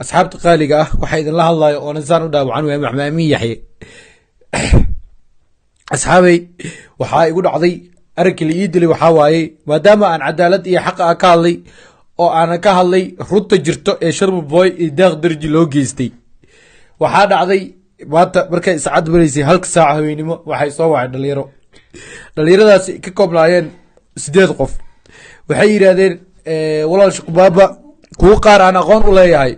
asxaabta qaaliga ah waxaa idinla hadlayo oona saan u dhaawacan waaya maxmaamin yaxye asxaabey waxaa igu dhacday arinkii la ii dilay waxaa waaye maadaama aan cadaalad iyo xaqa ah ka hadlay oo aanan ka hadlay runta jirto ee sharma boy iyo daaq darji loo geystay. Waxaa dhacday maanta markay iscad maraysay halka saaca haweenimo waxay soo wacay dhalinyaro. Dhalinyaradaasi ka koobnaayeen sideed qof. Waxay yidhaahdeen walaal shukubaaba kuwo qaar aan aqoon u leeyahay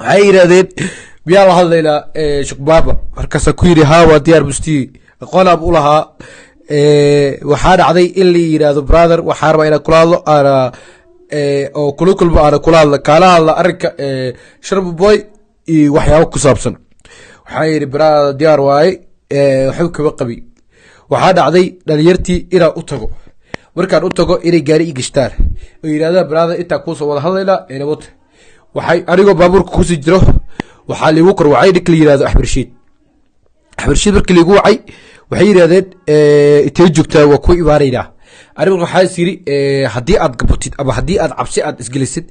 waxay yidhaahdeen miyaa la hadlaynaa shukbaaba markaasa ku yidhi haa waa diyaar mustiyi aqoon aab u lahaa. Waxaa dhacday in la yidhaahdo brother waxaa rabaa inaan kula hadlo aana oo kula kulmo aana kula hadla kaala hadla arrinka sharma boy iyo waxyaabo ku saabsan. Waxaa yidhi brother diyaar waaye. Waxba kaba qabi. Waxaa dhacday dhalinyartii inaan u tago. Markaan u tago inay gaari i gashtaan. Oo yidhahdaan brother intaa kuusoo wada hadlaynaa enabota waxay anigoo baabuurka ku sii jiro. Waxaa liigu kor wacay ninka la yidhahdo axbarshiid axbarshiid markii liigu wacay waxay yidhahdeen intee joogtaa waa ku imaanaynaa anigu waxaa is yiri haddii aad gabatid ama haddii aad cabsi aad isgelisid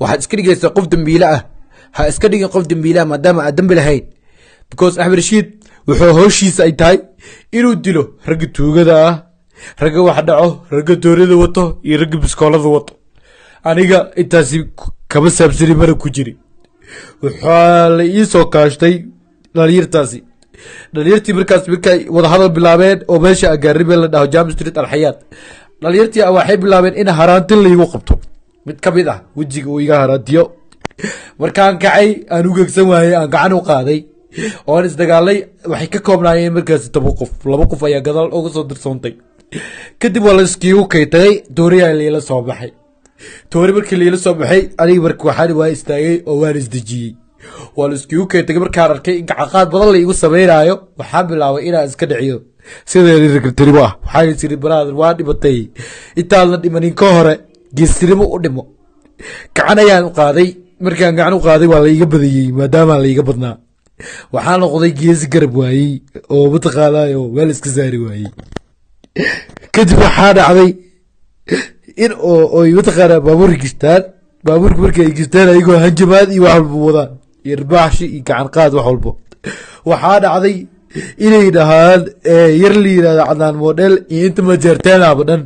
waxaad iska dhigaysaa qof dembiile ah. Ha iska dhigin qof dembiile ah maadaama aad dembi lahayn because axmed rashiid wuxuu howshiisa ay tahay inuu dilo ragga tuugada ah ragga wax dhaco ragga doorada wato iyo ragga biskoolada wato. Aniga intaasi kama saabsani mana ku jiri. Waxaa la ii soo kaashtay dhalinyartaasi. Dhalinyartii markaas markay wadahadal bilaabeen oo meesha agaaribee la dhaho jam street alxayaad dhalinyartii waxay bilaabeen in haraantin laigu qabto. Mid ka mid ah wejiga uu iga haraantiyo. Markaan kacay aan u gegsan waayey aan gacan u qaaday. Oon isdagaalay waxay ka koobnaayeen markaasi toban qof. Laba qof ayaa gadaal uga soo dirsoontay kadib waa laskiigu kaytagay dooriyaa liila soo baxay toori markii liila soo baxay aniga marka waxaan waa istaagay oo waan isdejiyey waa laiskiigu kaytagay markaan arkay in gacaqaad badan la igu sameynaayo waxaan bilaabay inaan iska dhiciyo. Ragartinimo ah? Waxaan isiri brother waa dhimatay. Intaadna dhimanin ka hore geestinimo u dhimo. Gacan ayaan u qaaday. Markaan gacan u qaaday waa laiga badiyey maadaama laiga badnaa. Waxaa noqday geesi garab waayey oo mataqaanayo meel iska saari waayey kadib waxaa dhacday in oy mataqaana baabuurka gistaan. Baabuurka marka ay gistaan ayagoo hanjamaad iyo wax walba wadaan iyo ribaaxshi iyo gacan qaad wax walbo. Waxaa dhacday inay dhahaan yar la yiraahdo cadnaan model iyo inta majeerteenaba dhan.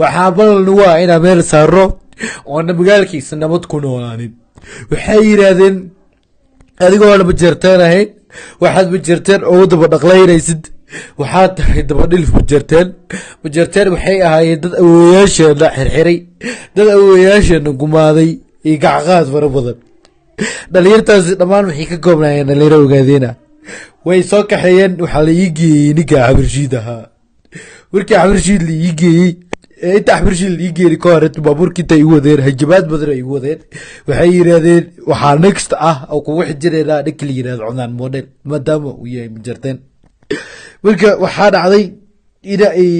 Waxaa ballan waa inaa meel saaro oona magaalkiisa nabad ku noolaanin. Waxay yidhaahdeen adigoona majeerteen ahayn waxaad majeerteen ugu daba dhaqlaynaysid waxaad tahay dabadhilif majeerteen majeerteen waxay ahaayeen dad awowayaasheena xirxiray dad awowayaasheena gumaaday iyo gacqaad fara badan. Dhalinyartaasi dhammaan waxay ka koobnaayeen dhalinyaro ogaadeena way soo kaxeeyeen waxaa la ii geeyey ninka axbarshiid ahaa. Markii axbarshiid la ii geeyey inta axbarshiid la ii geeyey ka hore baabuurka inta igu wadeen hajabaad badan ay igu wadeen waxay yidhaahdeen waxaa next ah oo kugu xijireynaa ninka la yidhahdo cunaan model. Maadaama uu yahay majarteen marka waxaa dhacday ay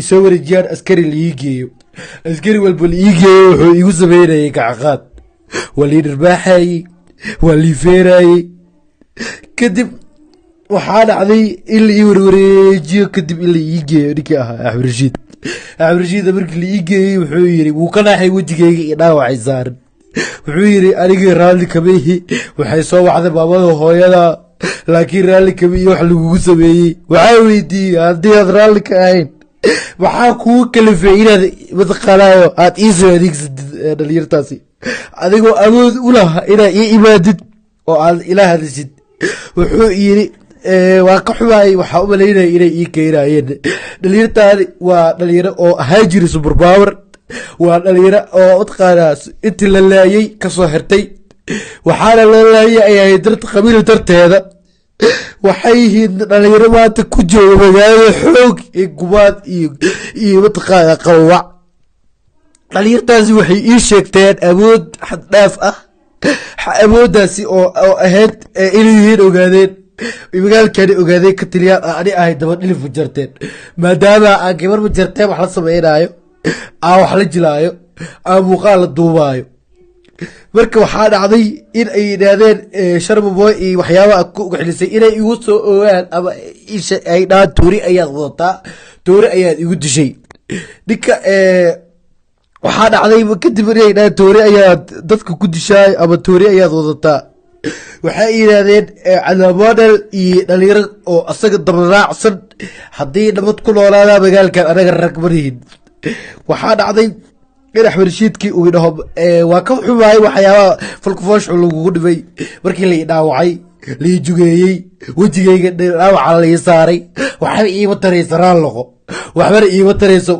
isoo wareejiyaan askari la ii geeyo askari walba la ii geeyo wuxuu igu sameynayay gacaqaad waa lii dhirbaaxayey waa lii feerayey kadib waxaa dhacday in la ii warwareejiyo kadib in la ii geeyo ninkii ahaa axmed rashiid markii la ii wuxuu yiri wuu ka naaxay wejigeyga iyo dhaawacay saaran. Wuxuu yiri anigii raalli kama ihi waxay soo wacday maamada hooyada laakiin raalli kama iyo wax lagugu sameeyey. Waxaa weydiiyey haddii aad raalli ka ahayn maxaa kugu kalifay inaad mataqaanayo aad iisoo adeegsatid dhalinyartaasi. Adigoo awood u laha inaad ii imaadid oo aad ila hadishid wuxuu yiri waa ka xumaayay waxaa u malaynaya inay ii keenayeen dhalinyartaani waa dhalinyaro oo ahaa jiri suberpower waa dhalinyaro oo mataqaanaa intii la laayay ka soo xirtay waxaana la laayay ay ahayd darta qabiil darteeda. Waxay yihiin dhalinyaro maanta ku jooga magaalada xoog iyo gumaad iyo mataqaana qawawac dhalinyartaasi waxay ii sheegteen awood xad dhaaf ah awooddaasi oo ahayd inay yihiin ogaadeen. Magaalkani ogaadeen ka taliyaan ani ahay daba dhilif majarteen maadaama aan gabar majarteen wax la sameynaayo aan wax la jilaayo aan muuqaal la duubaayo marka waxaa dhacday in ay yidhaahdeen sharmaboy iyo waxyaabaha ku xilisay inay igu soo ogaan ama ay dhahaan toori ayaad wadataa toori ayaad igu dishay. Ninka waxaa dhacday kadib inay dhahaan toori ayaad dadka ku dishaay ama toori ayaad wadataa? Waxay yidhaahdeen calaamodel iyo dhalinyaro oo asaga dabaraacsan haddii nabad ku noolaadaa magaalkan anaga rag marihin waxaa dhacday in axmed rashiidkii uu idhaho waa ka xumaay waxyaabaha falkufooshu lagugu dhimay markii lai dhaawacay lai jugeeyey wejigayga dhaawaca lai saaray waxba iima taraysa raalloqo waxbana iima tarayso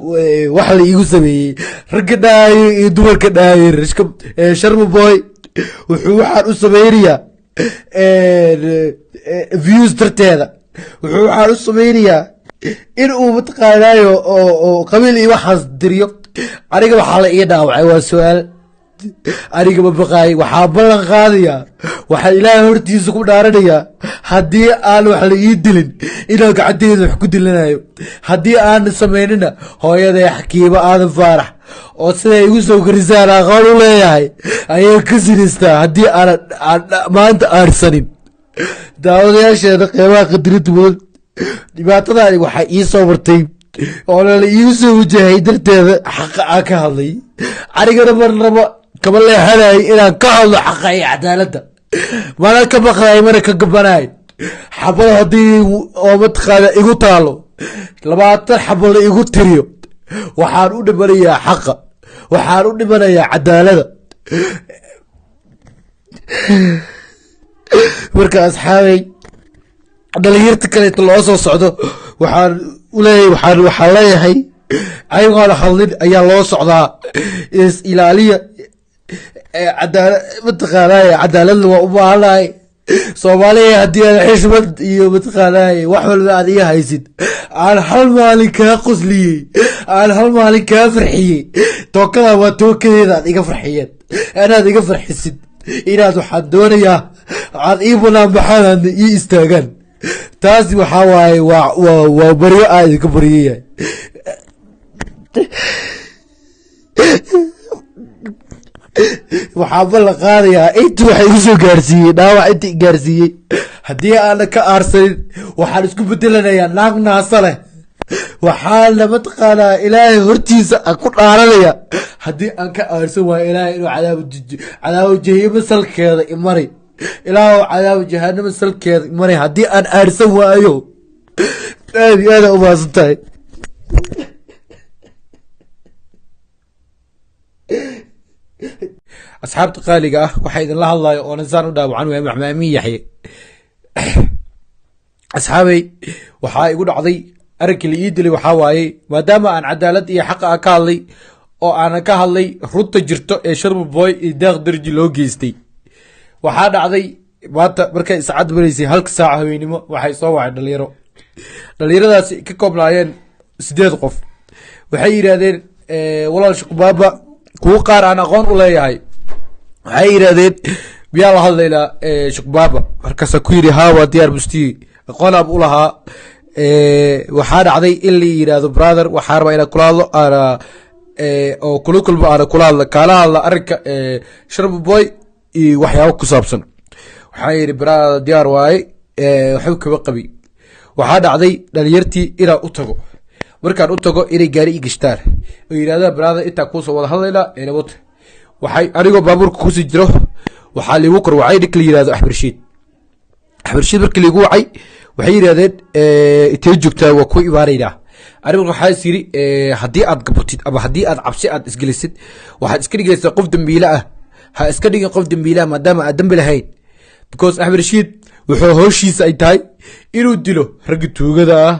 wax la iigu sameeyey. Ragga dhaayo iyo dumarka dhaayo sharma boy wuxuu waxaan u sameynayaa views darteeda wuxuu waxaan u sameynayaa in uu mataqaanaayo oo qabiil iyo waxaas diriyo aniga waxaa la ii dhaawacay waa su'aal. Aniga ma baqaay waxaa ballan qaadayaa waxaa ilaahay hortiisa ku dhaaranayaa haddii aan wax la ii dilin inaan gacanteeda wax ku dilanayo haddii aan samaynina hooyaday xakiimo aadan faarax. Oo siday igu soo korisaan aqoon u leeyahay ayay ka sinistaa haddii aanan maanta aarsanin. Daawadayaasheeda qeybaha qadirinta mudan dhibaatadaani waxaa ii soo martay oo lala iigu soo wajahay darteeda xaqa aan ka hadlay. Anigana marnaba kama leexanay inaan ka hadlo xaqa iyo cadaaladda mana ka maqlay mana ka gabanay xabad haddii oo mataqaana igu taalo labaatan xabad la igu tiriyo. Waxaan u dhimanayaa xaqa. Waxaan u dhimanayaa cadaalada. Marka asxaabay dhalinyarta kaleeto loo soo socdo waxaan uleeyahay waxaan waxaan leeyahay ayagoona hadlin ayaa loo socdaa. Is ilaaliya cadaala mataqaanaaye cadaaladna waa u baahanahay soomaaliya haddii aan xishmad iyo mataqaanaaye wax walba aad iga haysid. Aan hal maalin kaa qosliyey aan hal maalin kaa farxiyey. Tookada waa tookadeeda aad iga farxiyeen. Inaad iga farxisid. Inaad waxaan doonayaa aad ii banaan baxaan ii istaagaan taasi waxaa waaye waa waa baryo aa idinka baryayahay waxaa ballan qaadayaa inta waxa igu soo gaarsiiyey dhaawac inta i gaarsiiyey haddii aana ka aarsanin waxaan isku bedelanayaa naag naasa leh. Waxaana mataqaanaa ilaahay hortiisa aan ku dhaaranaya haddii aan ka aarsan waayo ilaahay inuu cadaabo jahimo salkeeda imari ilaahu cadaabo jahanamo salkeeda imari haddii aan aarsan waayo aad iyo aada umaasan tahay asxaabta qaaliga ah waxaa idinla hadlayo oo nasaan u dhaawacan waaya maxmaamin yaxye asxaabey waxaa igu dhacday arankii la ii dilay waxaa waaye maadaama aan cadaalad iyo xaqa a ka hadlay oo aanan ka hadlay runta jirto ee sharma boy iyo daaq darji loo geystay waxaa dhacday maanta markay iscad maraysay halka saaca haweenimo waxay soo wacay dhalinyaro. Dhalinyaradaasi ka koobnaayeen sideed qof. Waxay yidhaahdeen walaal shuqbaaba kuwo qaar aan aqoon u leeyahay. Waxay yidhaahdeen miyaa la hadlaynaa shukbaaba markaasa ku yidhi haa waa diyaar mustiyi aqoon ab u lahaa. Waxaa dhacday in la yidhaahdo brother waxaa rabaa inaan kula hadlo oo kula kulmo aana kula hadla kaala hadla arrinka sharma boy iyo waxyaabo ku saabsan. Waxaa yidhi brother diyaar waaye waxba kaba qabi. Waxaa dhacday dhalinyartii inaan u tago. Markaan u tago inay gaari i gashtaan oo yidhahdaan brother intaa kuusoo wada hadlaynaa eelabota waxay anigoo baabuurka ku sii jiro waxaa liigu kor wacay ninka la rashiid axmed rashiid markii liigu wacay waxay yidhahdeen intee joogtaa waa ku imaanaynaa waxaa is yidhi haddii aad gabatid ama haddii aad cabsi aad isgelisid waxaad iska dhigaysaa qof dembiile ah ha iska dhigin qof dembiile ah maadaama aad dembi lahayn. Because axmed rashiid wuxuu howshiisa ay tahay inuu dilo ragga tuugada ah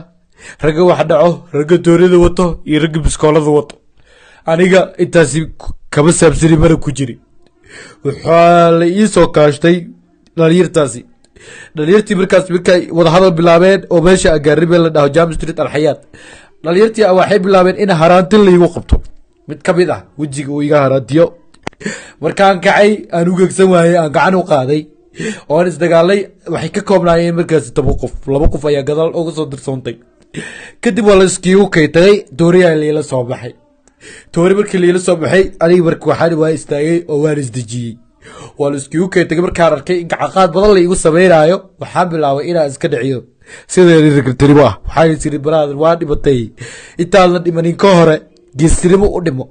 ragga wax dhaco ragga doonada wato iyo ragga biskoolada wato. Aniga intaasi kama saabsani mana ku jiri. Waxaa la ii soo kaashtay dhalinyartaasi. Dhalinyartii markaas markay wadahadal bilaabeen oo meesha agaaribe la dhaho jam street alxayaat dhalinyartii waxay bilaabeen in haraantin laigu qabto. Mid ka mid ah wejiga uu iga haraantiyo markaan kacay aan u gegsan waayey aan gacan u qaaday oon isdagaalay waxay ka koobnaayeen markaasi toban qof laba qof ayaa gadaal uga soo dirsoontay kadib waa la iskiigu kaytagay dooriyaa liila soo baxay. Toori markii liila soo baxay aniga marka waxaan waa istaagay oo waan isdejiyey waa la iskiigu kaytagay markaan arkay in gacaqaad badan la igu sameynaayo waxaan bilaabay inaan iska dhiciyo. Ragtirimo ah waxaan isiri brother waa dhimatay. Intaadna dhimanin ka hore geestinimo u dhimo.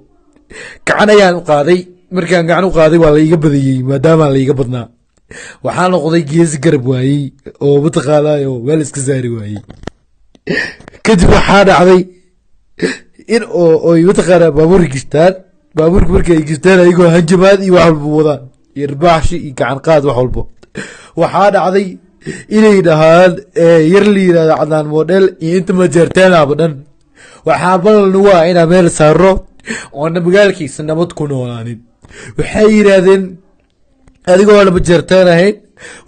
Gacan ayaan u qaaday markaan gacan u qaaday waa laiga badiyey maadaamaa laiga badnaa. Waxaa noqday geesi garab waayey oo mataqaanaayo meel iska saari waayey. Kadib waxaa dhacday in oo mataqaanaa baabuurka gishtaan baabuurka marka gishtaan ayagoo hanjamaad iyo wax walba wadaan iyo irbaaxshi iyo gacan wax walbo. Waxaa dhacday inay dhahaan yar la yiraahdo cadaan model iyo inta majeerteenaba dhan. Waxaa ballan waa inaa meel saaro oona magaalkiisa nabad ku noolaanin waxay yidhaahdeen adigoo lama jeerteen ahayn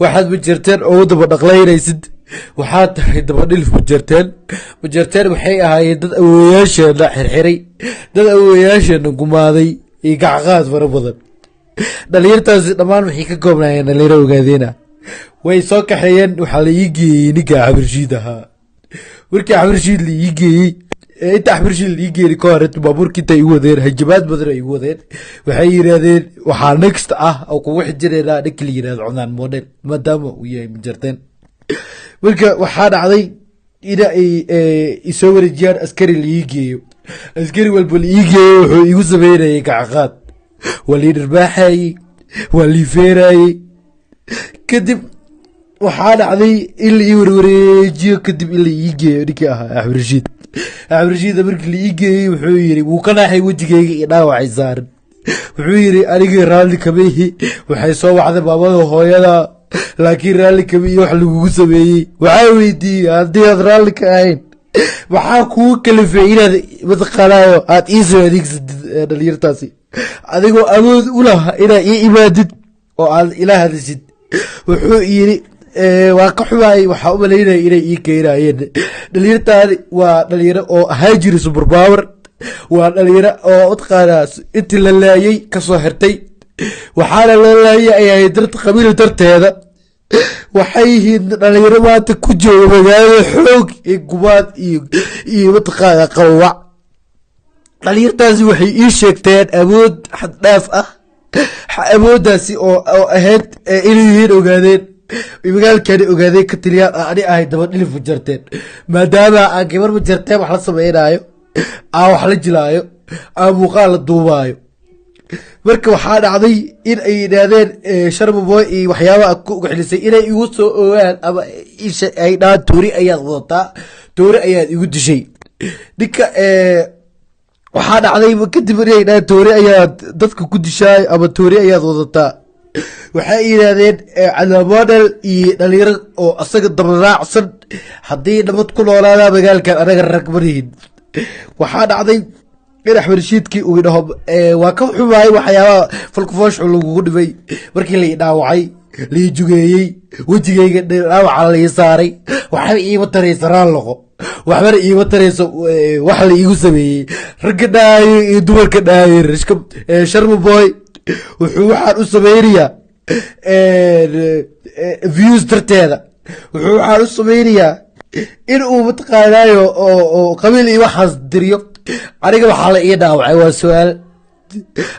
waxaad majeerteen ugu daba dhaqlaynaysid. Waxaad tahay dabadhilif majeerteen majeerteen waxay ahaayeen dad awowayaasheena xirxiray dad awowayaasheena gumaaday iyo gacqaad fara badan. Dhalinyartaasi dhammaan waxay ka koobnaayeen dhalinyaro ogaadeena way soo kaxeeyeen waxaa la ii geeyey ninka xabirshiid ahaa. Markii xabirshiid la ii geeyey inta xabirshiid la ii geeyey ka hore baabuurka inta igu wadeen hajabaad badan igu wadeen. Waxay yidhaahdeen waxaa next ah oo kugu xijireynaa ninka la yidhahdo cunaan model maadaama uu yahay majarteen marka waxaa dhacday in ay isoo wareejiyaan askari la geeyo. Askari walba la geeyo wuxuu igu sameynayay gacaqaad waa lii dharbaaxayey waa lii feerayey kadib waxaa dhacday in la ii warwareejiyo kadib in la geeyo ninkii ahaa axmed rashiid axmed rashiida markii la ii geeyey wuxuu yidhi wuu ka naaxay wejigayga iyo dhaawacay saaran. Wuxuu yidhi anigii raalli kamihi waxay soo wacday maamada hooyada laakiin raalli iyo wax lagugu sameeyey. Waxaa weydiiyey haddii aad raalli ka ahayn maxaa kugu kalifay inaad mataqaanaayo aad ii soo adeegsatid dhalinyartaasi. Adigoo awood u laha inaad ii imaadid oo aad ila hadashid wuxuu yidhi waa ka xumaayay waxaa u malaynaya inay ii keenayeen dhalinyartaani waa dhalinyaro oo ahaa jiri suberpower waa dhalinyaro oo mataqaanaa intii la laayay ka soo xirtay. Waxaana loo laayay ay ahayd qabiil darteeda. Waxay yihiin dhalinyaro maanta ku jooga magaalada xoog iyo gumaad iyo iyo mataqaana qawawac dhalinyartaasi waxay ii sheegteen awood xad dhaaf ah awooddaasi oo oo ahayd inay yihiin ogaadeen magaalkani ogaadeen ka tiliyaan ani ahay daba dhilif majarteen maadaama aan gabar majarteen wax la sameynaayo aan wax la jilaayo aan muuqaal la duubaayo. Marka waxaa dhacday in ay yidhaahdeen sharmaboy iyo waxyaabaha ku ugaxilisay inay igu soo ogaan ama ay dhahaan toori ayaad wadataa toori ayaad igu dishay. Ninka waxaa dhacday kadib inay dhahaan toori ayaad dadka ku dishaay ama toori ayaad wadataa waxay yidhaahdeen cadaamodel iyo dhalinyaro oo asaga dabaraacsan haddii nabad ku noolaadaa magaalkan anaga rag marihin waxaa dhacday in axmed rashiidkii uu idhaho waa ka xumaayay waxyaabaha falkufooshu lagugu dhibay. Markii lai dhaawacay lai jugeeyey wejigayga dhaawaca lai saaray waxba iima taraysa raalloqo waxbana iima tarayso wax la iigu sameeyey. Ragga dhaaye iyo dumarka dhaaye sharma boy wuxuu waxaan u sameynayaa views darteeda. Wuxuu waxaan u sameynayaa in uu mataqaanaayo oo qabiil iyo waxaas diriyo. Aniga waxaa la ii dhaawacay waa su'aal.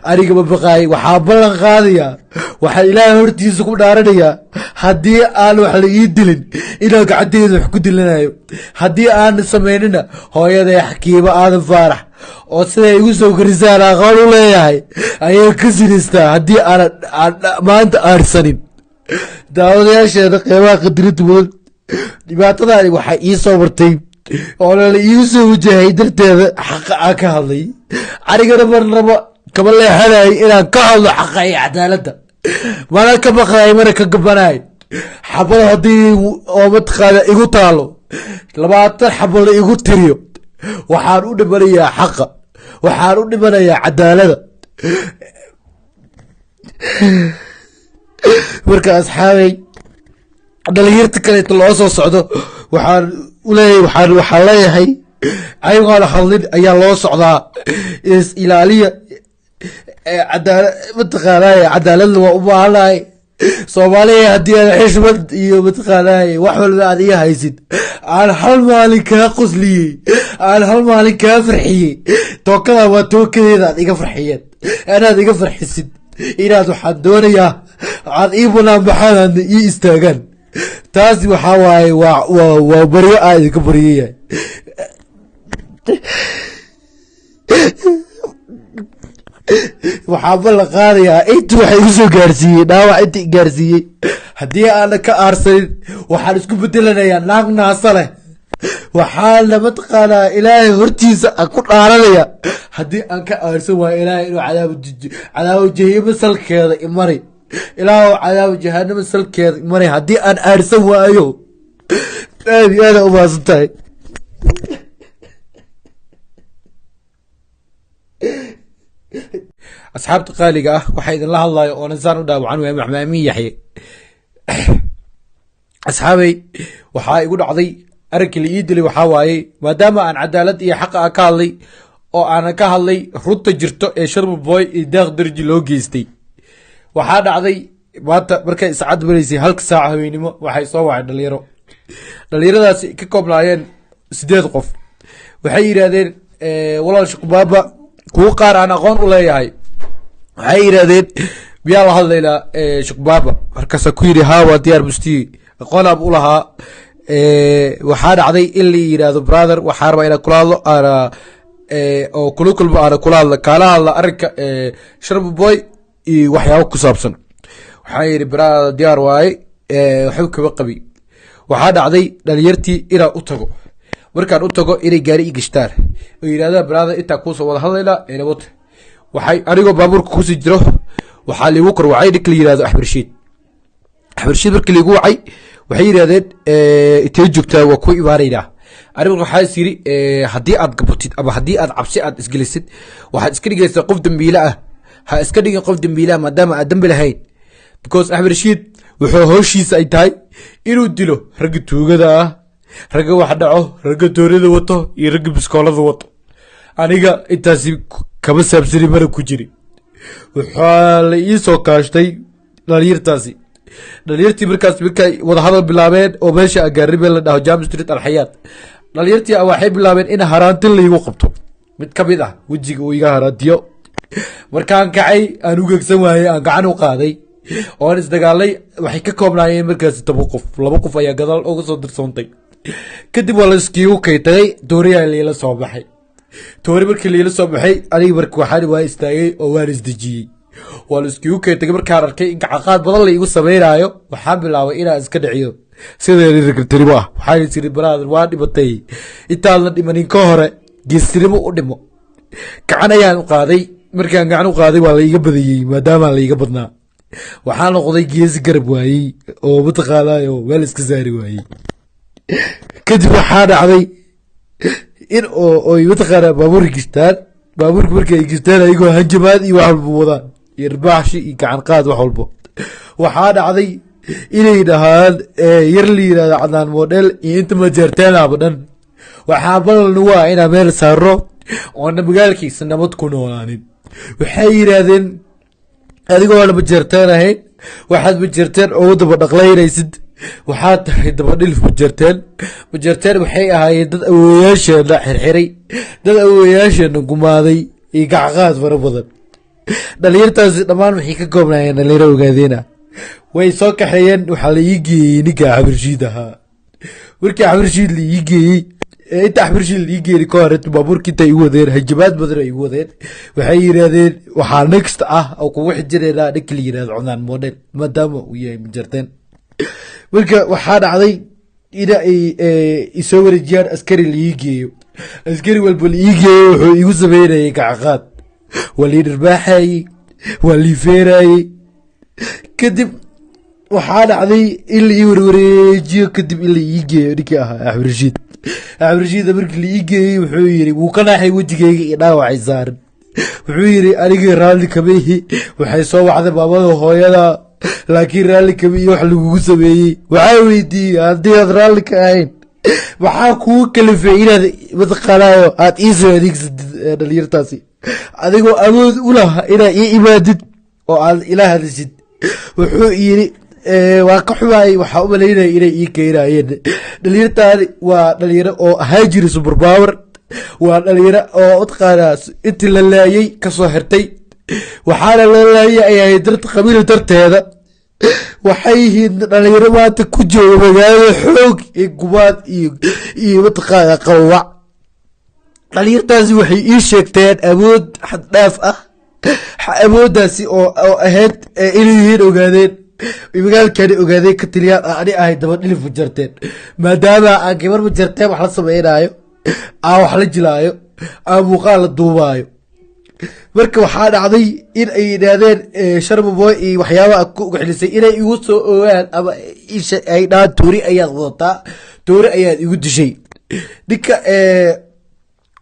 Aniga ma baqaay waxaa ballan qaadayaa waxaan ilaahay hortiisa ku dhaaranayaa haddii aan wax la ii dilin inaan gacanteeda wax ku dilanayo haddii aan samaynina hooyaday xakiimo aadan faarax oo siday igu soo korisaan aqoon u leeyahay. Ayay ka sinaystaa haddii aan maanta aarsanin. Daawadayaasheeda qeybaha qadirinta mudan dhibaatadaani waxay ii soo martay. Oo lala iigu soo wajahay darteeda xaqa aan ka hadlay. Anigana marnaba kama leexanay inaan ka hadlo xaqa iyo cadaaladda. Mana ka baqaay mana ka gabanay xabad haddii oo mataqaana igu taalo. Labaatan xabo la igu tiriyo waxaan u dhimanayaa xaqa. Waxaan u dhimanayaa cadaalada. Marka asxaabay dhalinyarta kaleeto loo soo socdo waxaan uleeyahay waxaan waxaan leeyahay ayagoona hadlin ayaa loo socdaa is ilaaliya cadaala mataqaanaaye cadaaladna waa u baahanahay soomaaliya haddii aan xishmad iyo mataqaanaaye wax walba aad iga haysid. Aan hal maalin kaa qosliyey aan hal maalin kaa farxiyey. Tookada waa tookadeeda aad iga farxiyeen. Anaad iga farxisid. Inaad waxaan doonayaa aad ii banaan baxaan ii istaagaan. Taasi waxaa waaye waa waa waa baryo aa idinka baryayahay waxaaba la qaadayaa inta waxa igu soo gaarsiiyey dhaawac inta gaarsiiyey haddii aana ka aarsanin waxaan isku bedelanayaa naag naasa leh. Waxaana mataqaanaa ilaahay hortiisa aan ku dhaaranaya haddii aan ka aarsan waayo ilaahay inuu cadaabo jahima salkeeda imari ilaahu cadaabo jahanama salkeeda imari haddii aan aarsan waayo aad iyo aada umaasan tahay asxaabta qaaliga ah waxaa idinla hadlayo oo nasaan u dhaawacan waaya maxmaamin yaxye asxaabey waxaa igu dhacday arankii la ii dilay waxaa waaye maadaama aan cadaalad iyo xaqa ah ka hadlay oo aanan ka hadlay runta jirto ee sharma boy iyo daaq darji loo geystay. Waxaa dhacday maanta markay iscad maraysay halka saaca haweenimo waxay soo wacay dhalinyaro. Dhalinyaradaasi ka koobnaayeen sideed qof. Waxay yidhaahdeen walaal shukubaaba kuwo qaar aan aqoon u leeyahay waxay yidhaahdeen miyaa la hadlaynaa shukbaaba markaasa ku yidhi haa waa diyaar mustiyi aqoonaab u lahaa waxaa dhacday in la yidhaahdo brother waxaa rabaa inaa kula hadlo aana oo kula kulmo aana kula hadla kaala hadla arrinka sharma boy iyo waxyaabo ku saabsan. Waxaa yidhi brother diyaar waaye waxba kaba qabi. Waxaa dhacday dhalinyartii inaan u tago markaan u tago inay gaari i gashtaan oo yidhahdaan brother intaa kuusoo wada hadlaynaa enabota waxay anigoo baabuurka ku sii jiro waxaa liigu kor wacay ninka la yihahdo axbarshiid axbarshiid markii liigu wacay waxay yidhahdeen intee joogtaa waa ku imaanaynaa aniga waxaa yiri haddii aad gabotid ama haddii aad cabsi aad isgelisid waxaad iska dhigaysaa qof dembiile ah. Ha iska dhigin qof dembiile ah maadaama aad dembi lahayn because axbarshiid wuxuu howshiisa ay tahay inuu dilo ragga tuugada ah ragga wax dhaco ragga doonada wato iyo ragga biskoolada wato. Aniga intaasi kama saabsani mana ku jiri. Waxaa la ii soo kaashtay dhalinyartaasi. Dhalinyartii markaas markay wadahadal bilaabeen oo meesha agaarime la dhaho jam street alxayaat dhalinyartii waxay bilaabeen in haraantin laigu qabto. Mid ka mid ah wejiga uu iga haraantiyo. Markaan kacay aan u gegsan waayey aan gacan u qaaday. Oan isdagaalay waxay ka koobnaayeen markaasi toban qof. Laba qof ayaa gadaal uga soo dirsoontay kadib waa laskiigu kaytagay dooriyaa liila soo baxay. Toori markii liila soo baxay aniga marka waxaan waa istaagay oo waan isdejiyey waa laiskiigu kaytagay markaan arkay in gacaqaad badan la igu sameynaayo waxaan bilaabay inaan iska dhiciyo. Sideedirimo ah. Waxaan isiri brother waa dhimatay. Intaadna dhimanin ka hore geestinimo u dhimo. Gacan ayaan u qaaday. Markaan gacan u qaaday waa laiga badiyey maadaama laiga badnaa. Waxaa noqday geesi garab waayey oo mataqaanayo meel iska saari waayey kadib waxaa dhacday in oy mataqaanaa baabuurka gishtaan baabuurka marka ay ayagoo hanjamaad iyo wax walba wadaan. Iyo ribaaxshi iyo gacan qaad wax walbo. Waxaa dhacday inay dhahaan yar la yidhahdo cadnaan model iyo inta majeerteenaaba dhan. Waxaa balanu waa inaa meel saaro oona magaalkiisa nabad ku noolaanin. Waxay yidhaahdeen adigoona majeerteen ahayn waxaad majeerteen ugu daba dhaqlaynaysid waxaa tahay dabadhilif majeerteen majeerteen waxay ahaayeen dad awowayaasheena xirxiray dad awowayaasheena gumaaday iyo gacqaad fara badan. Dhalinyartaasi dhammaan waxay ka koobnaayeen dhalinyaro ogaadeena way soo kaxeeyeen waxaa la ii geeyey ninka axbarshiid ahaa. Markii axbarshiid la ii geeyey inta axbarshiid la ii geeyey ka hore baabuurka inta igu wadeen hajabaad badan ay igu wadeen waxay yidhaahdeen waxaa next ah oo kugu xijinaynaa ninka la yidhahdo cunaan model maadaama uu yahay majeerteen marka waxaa dhacday ina ay isoo wareejiyaan askari laii geeyo askari walba laii geeyo wuxuu igu sameynayay gacaqaad waa lii dharbaaxayey waa lii feerayey kadib waxaa dhacday in la ii warwareejiyo kadib in la ii geeyo ninkii ahaa axbarashiid axbarashiida markii la ii wuxuu yiri wuu ka naaxay wejigeyga iyo dhaawacay saaran. Wuxuu yiri anigii raalli kamihi waxay soo wacday maamada hooyada laakiin raalli kami iyo wax lagugu sameeyey. Waxaa weydiiyey haddii aad raalli ka ahayn maxaa kugu kalifay inaad mataqaanaayo aad ii soo adeegsatid dhalinyartaasi. Adigoo awood u laha inaad ii imaadid oo aad ila hadashid wuxuu yiri waa ka xumaay waxaa u malaynaya inay ii keenayeen dhalinyartaani waa dhalinyaro oo ahaa jiri superpower waa dhalinyaro oo mataqaanaa intii la laayay ka soo xirtay. Waxaana la laayay ay ahayd qabiil darteeda waxay yihiin dhalinyaro maanta ku jooga magaalada xoog iyo gumaad iyo mataqaana qawac dhalinyartaasi waxay ii sheegteen awood xad dhaaf ah awooddaasi oo ahayd inay yihiin ogaadeen magaalkani ogaadeen ka taliyaan ani ahay daba dhilif majarteen maadaama aan gabar majarteen wax la sameynaayo aan wax la jilaayo aan muuqaal la duubaayo marka waxaa dhacday in ay yidhaahdeen sharmaboy iyo waxyaabaha ku ugaxlisay inay igu soo ogaan ama ay dhahaan toori ayaad wadataa toori ayaad igu dishay. Ninka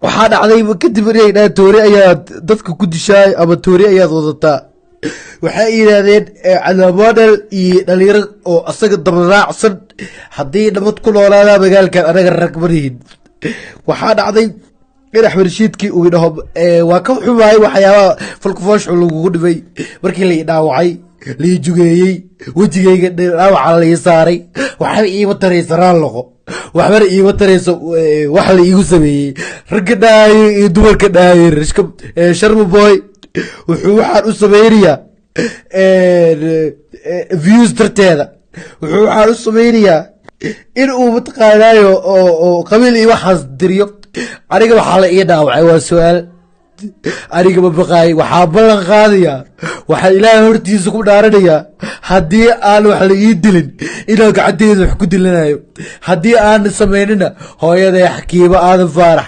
waxaa dhacday kadib inay dhahaan toori ayaad dadka ku dishaay ama toori ayaad wadataa waxay yidhaahdeen cadaamodel iyo dhalinyaro oo asaga dabaraacsan haddii nabad ku noolaadaa magaalkan anaga rag marihin waxaa dhacday in axmed rashiidkii uu idhaho waa ka xumaay waxyaabaha falkufooshu lagugu dhibay. Markii lai dhaawacay lai jugeeyey wejigayga dhaawaca lai saaray. Waxba iima taraysa raalloqo waxbana iima tarayso wax la iigu sameeyey. Ragga dhaaye iyo dumarka dhaaye sharma boy wuxuu waxaan u sameynayaa views darteeda. Wuxuu waxaan u sameynayaa in uu mataqaanaayo oo qabiil iyo waxaas diriyo aniga waxaa la ii dhaawacay waa su'aal. Aniga ma baqaay waxaa ballan qaadayaa waxaan ilaahay hortiisa ku dhaaranayaa haddii aan wax la ii dilin inaan gacanteeda wax ku dilanayo haddii aan samaynina hooyaday xakiimo aadan faarax.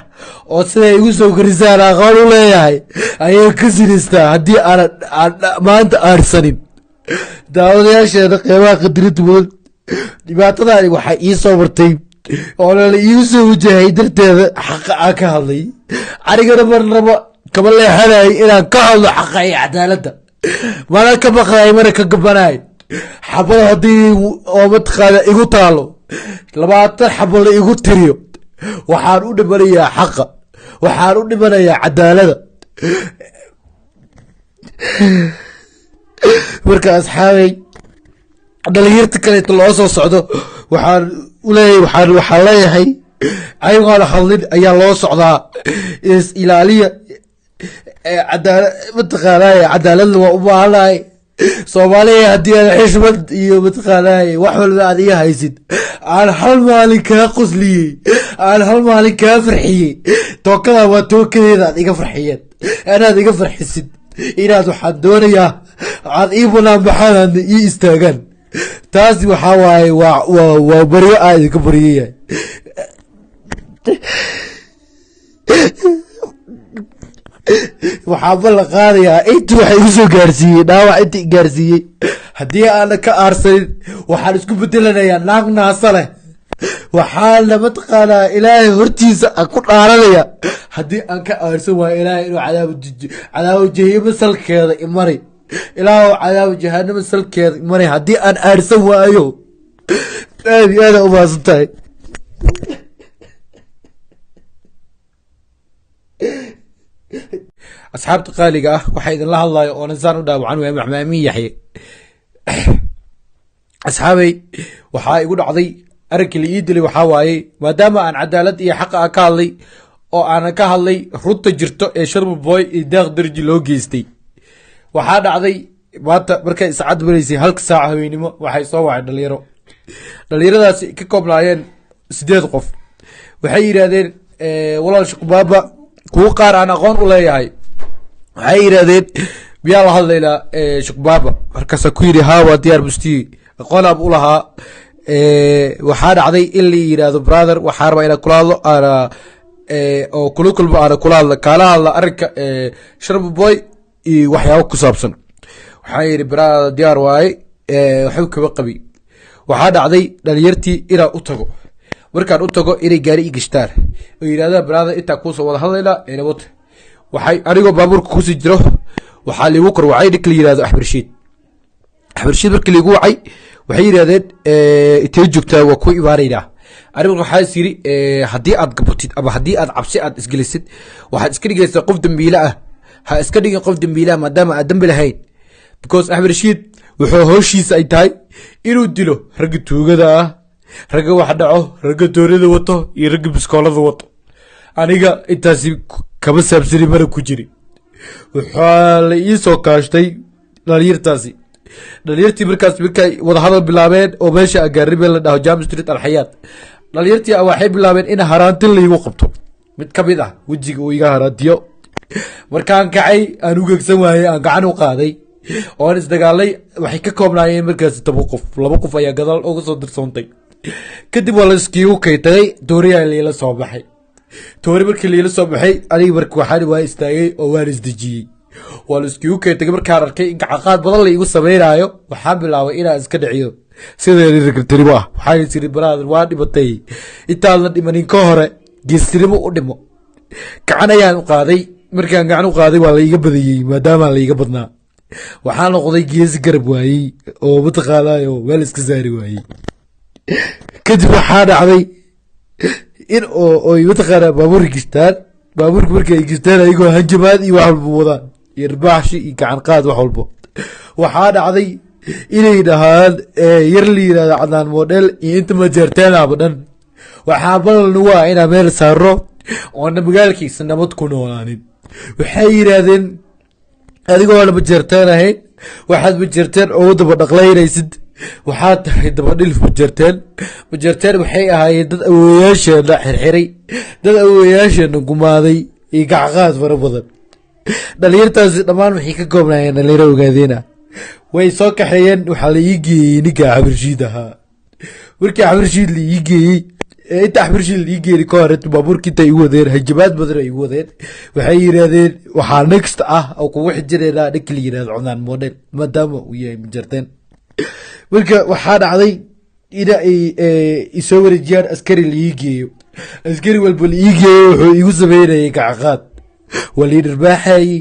Oo siday igu soo korisaan aqoon u leeyahay ayay ka sinaystaa haddii aan maanta aarsanin. Daawadayaasheeda qeybaha qadirinta mudan dhibaatadaani waxay ii soo martay oo lala iigu soo wajahay darteeda xaqa aan ka hadlay. Anigana marnaba kama leexanay inaan ka hadlo xaqa iyo cadaaladda mana ka maqlay mana ka gabanay xabada haddii oo mataqaana igu taalo labaatan xabo la igu tiriyo. Waxaan u dhimanayaa xaqa. Waxaan u dhimanayaa cadaalada. Marka asxaabay dhalinyarta kaleeto loo soo socdo waxaan uleeyahay waxaan waxaan leeyahay ayagoona hadlin ayaa loo socdaa. Ilaaliya cadaala mataqaanaaye cadaaladna waa u baahanahay. Soomaaliya haddii aad xishmad iyo mataqaanaaye wax walba aad iga haysid. Aan hal maalin kaa qosliyey aan hal maalin kaa farxiyey. Tookadaa waa tookadeeda aad iga farxiyeen. Anaad iga farxisid. Inaad waxaan doonayaa aad ii banaan baxaan ii istaagaan taasi waxaa waaye waa baryo aa idinka baryayahay waxaa ballan qaadayaa inta waxa igu soo gaarsiiyey dhaawac inta gaarsiiyey haddii aana ka aarsanin waxaan isku bedelanayaa naag naasa leh. Waxaana mataqaanaa ilaahay hortiisa aan ku dhaaranaya haddii aan ka aarsan waayo ilaahay inuu cadaabo jahimo salkeeda imari ilaahu cadaabo jahanamo salkeeda imari haddii aan aarsan waayo aad iyo aada umaasan tahay asxaabta qaaliga ah waxaa idinla hadlayo oo nasaan u dhaawacan waaya maxmaamin yaxye asxaabay waxaa igu dhacday arinkii la ii dilay waxaa waaye maadaama aan cadaalad iyo xaqa ah ka hadlay oo aanan ka hadlay runta jirto ee sharma boy iyo daaq darji loo geystay waxaa dhacday maanta markay iscad maraysay halka saaca habeennimo waxay soo wacay dhalinyaro. Dhalinyaradaasi ka koobnaayeen sideed qof. Waxay yidhaahdeen walaal shaqbaaba kuwo qaar aan aqoon u leeyahay. Waxay yidhaahdeen miyaa la hadlaynaa shukbaaba markaasaa ku yidhi haa waa diyaar mustiyi aqoonaan u lahaa waxaa dhacday in la yidhaahdo brother waxaa rabaa inaan kula hadlo oo kula kulmo aana kula hadla kaala hadla arrinka sharma boy iyo waxyaabo ku saabsan. Waxaa yidhi brother diyaar waaye waxba kaba qabi. Waxaa dhacday dhalinyartii inaan u tago. Markaan u tago inay gaari i gashtaan. Oo yidhahdaan brother intaa kuusoo wada hadlaynaa enabota waxay anigoo baabuurka ku sii jiro. Waxaa liigu kor wacay ninka la yihahdo axmed rashiid markii liigu wacay waxay yidhahdeen intee joogtaa? Waa ku imaanaynaa aniga waxaa is haddii aad gabotid ama haddii aad cabsi aad isgelisid waxaad iska dhigaysaa qof dembiile ah ha iska dhigin qof dembiile ah maadaama aad dembi lahayn. Because axmed rashiid wuxuu hooshiisa ay tahay inuu dilo ragga tuugada ah ragga wax dhaco ragga doonada wato iyo ragga biskoolada wato. Aniga intaasi kama saabsani mana ku jiri. Waxaa la ii soo kaashtay dhalinyartaasi. Dhalinyartii markaas markay wadahadal bilaabeen oo meesha agaaribe la dhaho jam street alxayaad dhalinyartii waxay bilaabeen in haraanti laygu qabto. Mid ka mid ah wejiga uu iga haraantiyo markaan kacay aan u gegsan waayey aan gacan u qaaday. Oan isdagaalay waxay ka koobnaayeen markaasi toban qof laba qof ayaa gadaal uga soo dirsoontay kadib waa la iskiigu kaytagay tooriyaa liila soo baxay. Toori markii liila soo baxay aniga marka waxaan waa istaagay oo waan isdejiyey waa la iskiigu kaytagay markaan arkay in gacaqaad badan la igu sameynaayo waxaan bilaabay inaan iska dhiciyo. Sideedirigtirimo ah. Waxaan isiri baraader waa dhimatay. Intaadna dhimanin ka hore geestirimo u dhimo. Gacan ayaan u qaaday markaan gacan u qaaday waa la iga badiyey maadaama la iga badnaa. Waxaa noqday geesi garab waayey oo mataqaanayo meel iska saari waayey. Kadib waxaa dhacday in oy mataqaanaa baabuur gishtaan. Baabuurka markii ay gishtaan ayagoo hanjamaad iyo wax walba wadaan. Iyo ribaaxshi iyo gacan wax walbo. Waxaa dhacday inay dhahaan yar la yiraahdo cadnaan model iyo inta majeerteenaba dhan. Waxaa ugu ah inaa meel saaro oona magaalkiisa nabad ku noolaanin waxay yidhaahdeen adigoona majeerteen ahayn waxaad majeerteen ugu daba dhaqlaynaysid. Waxaad tahay dabadhilif majeerteen majeerteen waxay ahaayeen dad awowayaasheena xirxiray dad awowayaasheena gumaaday iyo gacqaad fara badan. Dhalinyartaasi dhammaan waxay ka koobnaayeen dhalinyaro ogaadeena way soo kaxeeyeen waxaa la ii geeyey ninka xabirshiid ahaa. Markii xabirshiid la ii geeyey inta xabirshiid la ii geeyey ka hore baabuurka inta igu wadeen hajabaad badan ay igu wadeen. Waxay yidhaahdeen waxaa next ah oo kugu xijireynaa ninka la yidhahdo cunaan model maadaama uu yahay marka waxaa dhacday ay isoo wareejiyaan askari la ii geeyo askari walba la ii geeyo wuxuu igu sameynayay gacaqaad waa lii dharbaaxayey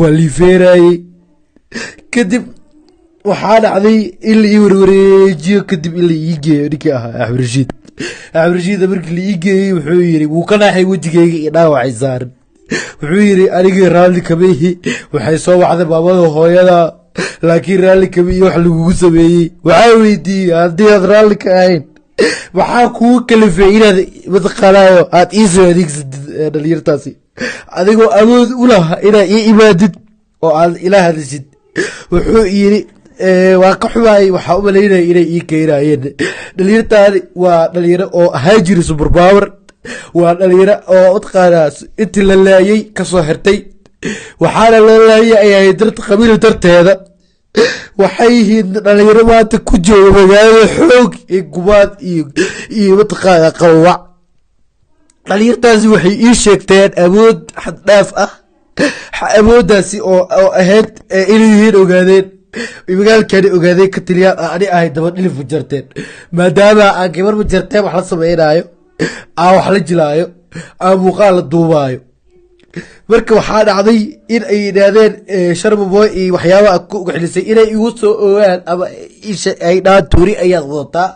waa lii feerayey kadib waxaa dhacday in la ii warwareejiyo kadib in la ii geeyo ninkii ahaa axmed rashiid axmed rashiida markii la ii geeyey wuxuu yiri wuu ka naaxay wejigeyga iyo dhaawacay saaran. Wuxuu yiri anigii raalli kama waxay soo wacday maamada hooyada laakiin raalli kama iyo wax lagugu sameeyey. Waxaa weydiiyey haddii aad raalli ka ahayn maxaa kugu kalifay inaad mataqaanaayo aad iisoo adeegsatid dhalinyartaasi. Adigoo awood u laha inaad ii imaadid oo aad ila hadlisid. Wuxuu yiri waa ka xumaay waxaa u malaynaya inay ii keenayeen dhalinyartaani waa dhalinyaro oo ahaan jiri suberpower waa dhalinyaro oo mataqaanaa intii la laayay ka soo xirtay. Waxaana la laayay ay ahayd darta darteeda. Waxay yihiin dhalinyaro maanta ku jooga magaalada xoog iyo gumaad iyo iyo mataqaana qawac dhalinyartaasi waxay ii sheegteen awood xad dhaaf ah. Awooddaasi oo oo ahayd inay yihiin ogaadeen magaalkani ogaadeen ka tiliyaan ah ani ahay daba dhilif majarteen maadaama aan gabar majarteen wax la sameynaayo aan wax la jilaayo aan muuqaal la duubaayo. Marka waxaa dhacday in ay yidhaahdeen sharmaboy iyo waxyaabaha ku ugaxlisay inay igu soo ogaan ama ay dhahaan toori ayaad wadataa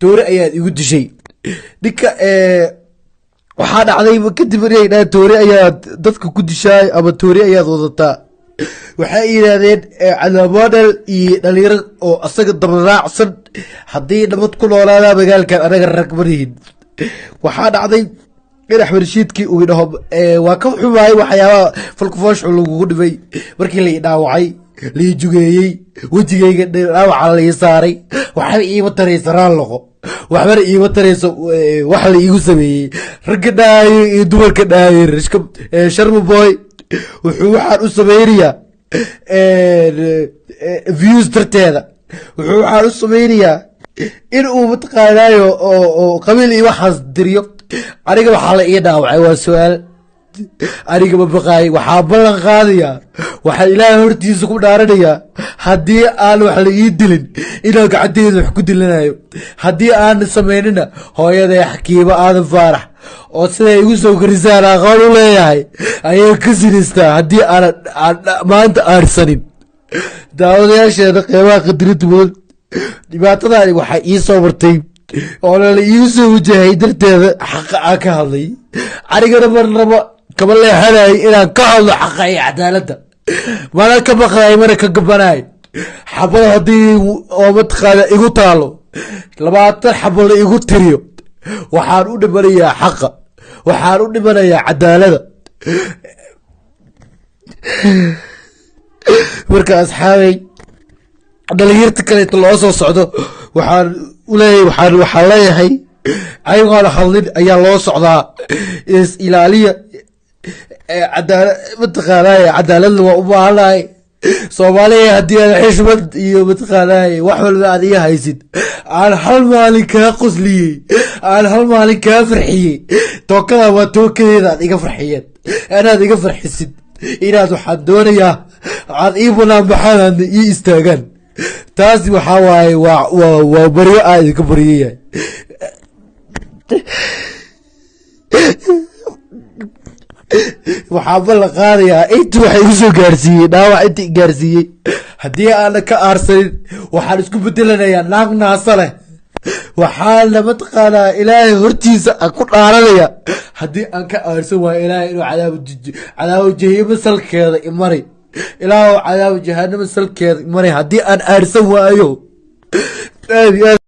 toori ayaad igu dishay. Ninka waxaa dhacday kadib inay dhahaan toori ayaad dadka ku dishaay ama toori ayaad wadataa waxay yidhaahdeen cadamodel iyo dhalinyaro oo asaga dabaraacsan haddii nabad ku noolaadaa magaalkan anaga rag marihin waxaa dhacday in axmed uu idhaho waa ka xumaay waxyaabaha falkufooshu lagugu dhimay markii lai dhaawacay lai jugeeyey wejigeyga dhaawaca lai saaray waxba iima taraysa raalloqo waxbana iima tarayso wax la iigu sameeyey. Ragga dhaayo iyo dumarka dhaayo sharma boy wuxuu waxaan u sameynayaa views darteeda. Wuxuu waxaan u sameynayaa in uu mataqaanaayo oo qabiil iyo waxaas diriyo. Aniga waxaa la ii dhaawacay waa su'aal aniga ma baqaay waxaa ballan qaadayaa waxaa ilaahay hortiisa ku dhaaranayaa haddii aan wax la ii dilin inaan gacanteeda wax ku dilanayo. Haddii aan samaynina hooyaday xakiimo aadan faarax. Oo siday igu soo korisaan aqoon u leeyahay ayay ka sinistaa haddii aanan maanta aarsanin. Daawadayaasheena qeybaha qadirinta mudan dhibaatadaani waxaa ii soo martay. Oo lala iigu soo wajahay darteeda xaqa aan ka hadlay. Anigana marnaba kama leexanay inaan ka hadlo xaqa iyo cadaaladda. Mana ka baqday mana ka gabanay xabad haddii oo mataqaana igu taalo labaatan xabo la igu tiriyo waxaan u dhimanayaa xaqa waxaan u dhimanayaa cadaalada. Marka asxaabay dhalinyarta kaleeto loo soo socdo waxaan uleeyahay waxaan waxaan leeyahay ayagoona hadlin ayaa loo socdaa is ilaaliya cadaala mataqaanay cadaaladna waa u baahanahay soomaaliya haddii aad xishmad iyo mataqaanay wax walba aad iga haysid. Aan hal maalin kaa qosliyey aan hal maalin kaa farxiyey. Tookada waa tookadeeda aad iga farxiyeen. Inaad iga farxisid. Inaad waxaan doonayaa aad ii banaan baxaan ii istaagaan. Taasi waxaa waaye waa waa waa baryo aa idinka baryayahay waxaa ballan qaadayaa inta waxa igu soo gaarsiiyey dhaawac inta i gaarsiiyey haddii aana ka aarsanin waxaan isku bedelanayaa naag naasa leh. Waxaana mataqaanaa ilaahay hortiisa aan ku dhaaranaya haddii aan ka aarsan waayo ilaahay inuu cadaabo jahimo salkeeda imari ilaahu cadaabo jahanamo salkeeda imari haddii aan aarsan waayo